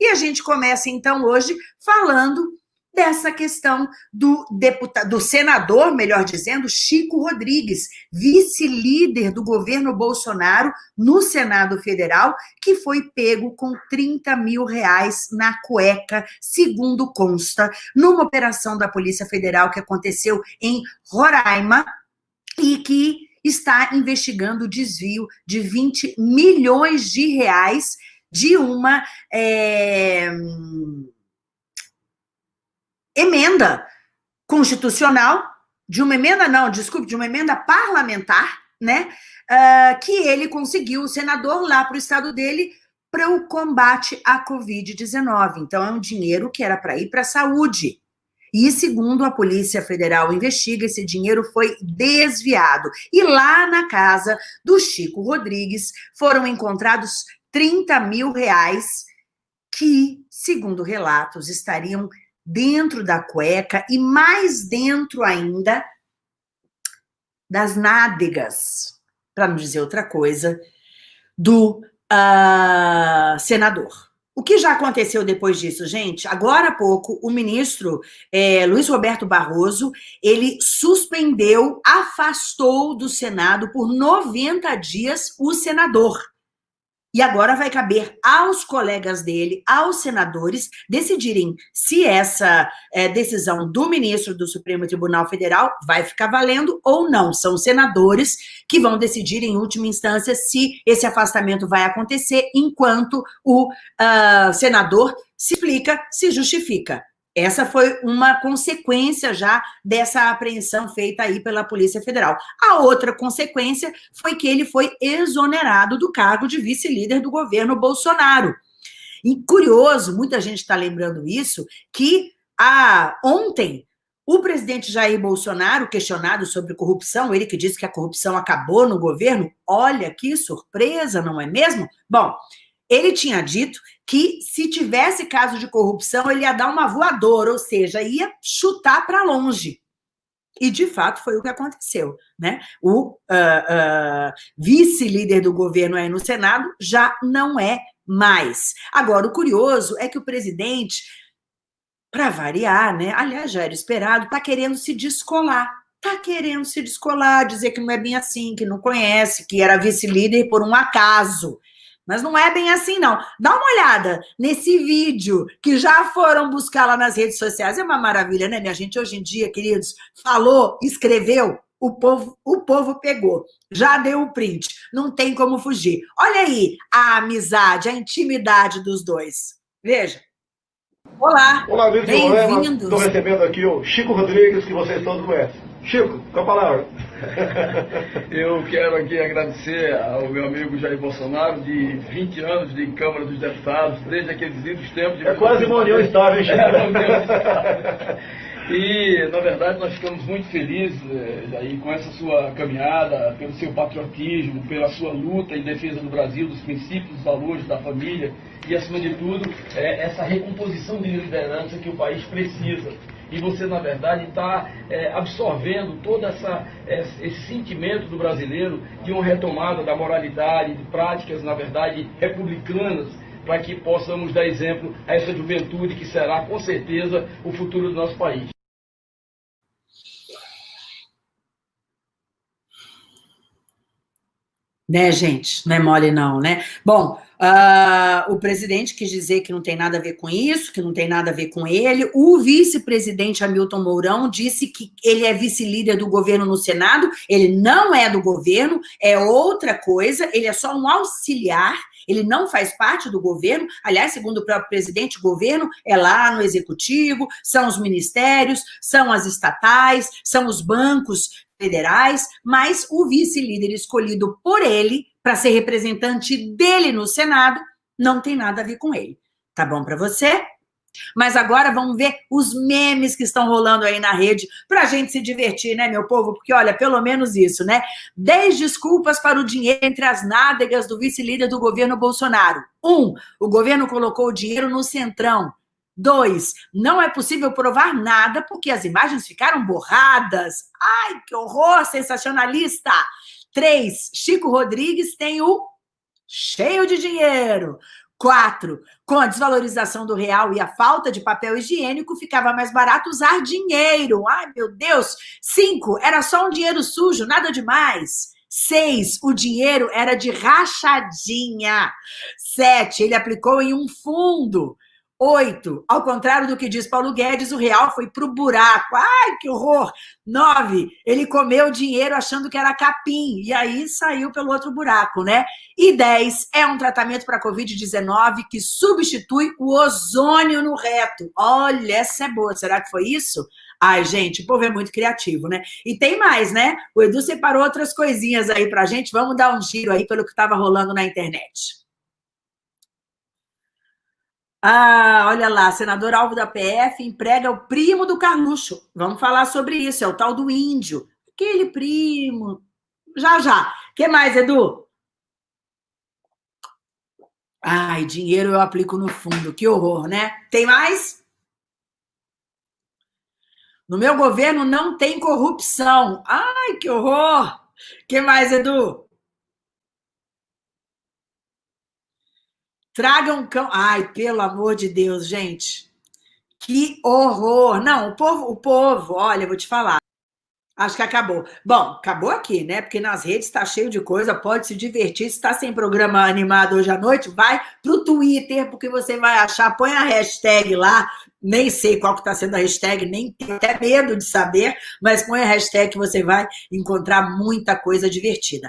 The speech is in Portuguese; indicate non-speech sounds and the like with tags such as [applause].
E a gente começa, então, hoje falando dessa questão do deputado, do senador, melhor dizendo, Chico Rodrigues, vice-líder do governo Bolsonaro no Senado Federal, que foi pego com 30 mil reais na cueca, segundo consta, numa operação da Polícia Federal que aconteceu em Roraima e que está investigando o desvio de 20 milhões de reais de uma... É emenda constitucional, de uma emenda, não, desculpe, de uma emenda parlamentar, né, uh, que ele conseguiu, o senador, lá para o estado dele, para o combate à Covid-19. Então, é um dinheiro que era para ir para a saúde. E, segundo a Polícia Federal investiga, esse dinheiro foi desviado. E lá na casa do Chico Rodrigues foram encontrados 30 mil reais que, segundo relatos, estariam dentro da cueca e mais dentro ainda das nádegas, para não dizer outra coisa, do uh, senador. O que já aconteceu depois disso, gente? Agora há pouco, o ministro é, Luiz Roberto Barroso, ele suspendeu, afastou do Senado por 90 dias o senador. E agora vai caber aos colegas dele, aos senadores, decidirem se essa é, decisão do ministro do Supremo Tribunal Federal vai ficar valendo ou não. São senadores que vão decidir, em última instância, se esse afastamento vai acontecer, enquanto o uh, senador se explica, se justifica. Essa foi uma consequência já dessa apreensão feita aí pela Polícia Federal. A outra consequência foi que ele foi exonerado do cargo de vice-líder do governo Bolsonaro. E curioso, muita gente está lembrando isso, que a, ontem o presidente Jair Bolsonaro, questionado sobre corrupção, ele que disse que a corrupção acabou no governo, olha que surpresa, não é mesmo? Bom, ele tinha dito que se tivesse caso de corrupção, ele ia dar uma voadora, ou seja, ia chutar para longe. E, de fato, foi o que aconteceu. Né? O uh, uh, vice-líder do governo aí no Senado já não é mais. Agora, o curioso é que o presidente, para variar, né? aliás, já era esperado, está querendo se descolar. Está querendo se descolar, dizer que não é bem assim, que não conhece, que era vice-líder por um acaso. Mas não é bem assim, não. Dá uma olhada nesse vídeo que já foram buscar lá nas redes sociais. É uma maravilha, né, minha gente? Hoje em dia, queridos, falou, escreveu, o povo, o povo pegou. Já deu o print. Não tem como fugir. Olha aí a amizade, a intimidade dos dois. Veja. Olá. Olá, Bem-vindos. Estou recebendo aqui o Chico Rodrigues, que vocês todos conhecem. Chico, com a palavra. [laughs] Eu quero aqui agradecer ao meu amigo Jair Bolsonaro, de 20 anos de Câmara dos Deputados, desde aqueles lindos tempos de... É quase uma união estável. É. E, na verdade, nós ficamos muito felizes, eh, Jair, com essa sua caminhada, pelo seu patriotismo, pela sua luta em defesa do Brasil, dos princípios, dos valores da família e, acima de tudo, é, essa recomposição de liderança que o país precisa e você, na verdade, está é, absorvendo todo essa, esse sentimento do brasileiro de uma retomada da moralidade, de práticas, na verdade, republicanas, para que possamos dar exemplo a essa juventude que será, com certeza, o futuro do nosso país. Né, gente? Não é mole não, né? Bom, uh, o presidente quis dizer que não tem nada a ver com isso, que não tem nada a ver com ele. O vice-presidente Hamilton Mourão disse que ele é vice-líder do governo no Senado, ele não é do governo, é outra coisa, ele é só um auxiliar, ele não faz parte do governo, aliás, segundo o próprio presidente, o governo é lá no executivo, são os ministérios, são as estatais, são os bancos federais, mas o vice-líder escolhido por ele para ser representante dele no Senado não tem nada a ver com ele. Tá bom para você? Mas agora vamos ver os memes que estão rolando aí na rede para a gente se divertir, né, meu povo? Porque, olha, pelo menos isso, né? Dez desculpas para o dinheiro entre as nádegas do vice-líder do governo Bolsonaro. Um, o governo colocou o dinheiro no centrão. Dois, não é possível provar nada porque as imagens ficaram borradas. Ai, que horror, sensacionalista! Três, Chico Rodrigues tem o cheio de dinheiro. Quatro, com a desvalorização do real e a falta de papel higiênico, ficava mais barato usar dinheiro. Ai, meu Deus. Cinco, era só um dinheiro sujo, nada demais. Seis, o dinheiro era de rachadinha. Sete, ele aplicou em um fundo. Oito, ao contrário do que diz Paulo Guedes, o real foi pro buraco. Ai, que horror! Nove, ele comeu dinheiro achando que era capim, e aí saiu pelo outro buraco, né? E dez, é um tratamento para Covid-19 que substitui o ozônio no reto. Olha, essa é boa. Será que foi isso? Ai, gente, o povo é muito criativo, né? E tem mais, né? O Edu separou outras coisinhas aí pra gente. Vamos dar um giro aí pelo que estava rolando na internet. Ah, olha lá, senador alvo da PF emprega o primo do Carluxo. Vamos falar sobre isso, é o tal do índio. Aquele primo. Já, já. Que mais, Edu? Ai, dinheiro eu aplico no fundo. Que horror, né? Tem mais? No meu governo não tem corrupção. Ai, que horror! que mais, Edu? Traga um cão. Ai, pelo amor de Deus, gente. Que horror. Não, o povo, o povo, olha, vou te falar. Acho que acabou. Bom, acabou aqui, né? Porque nas redes está cheio de coisa, pode se divertir. Se está sem programa animado hoje à noite, vai para o Twitter, porque você vai achar, põe a hashtag lá, nem sei qual que está sendo a hashtag, nem tenho até medo de saber, mas põe a hashtag que você vai encontrar muita coisa divertida.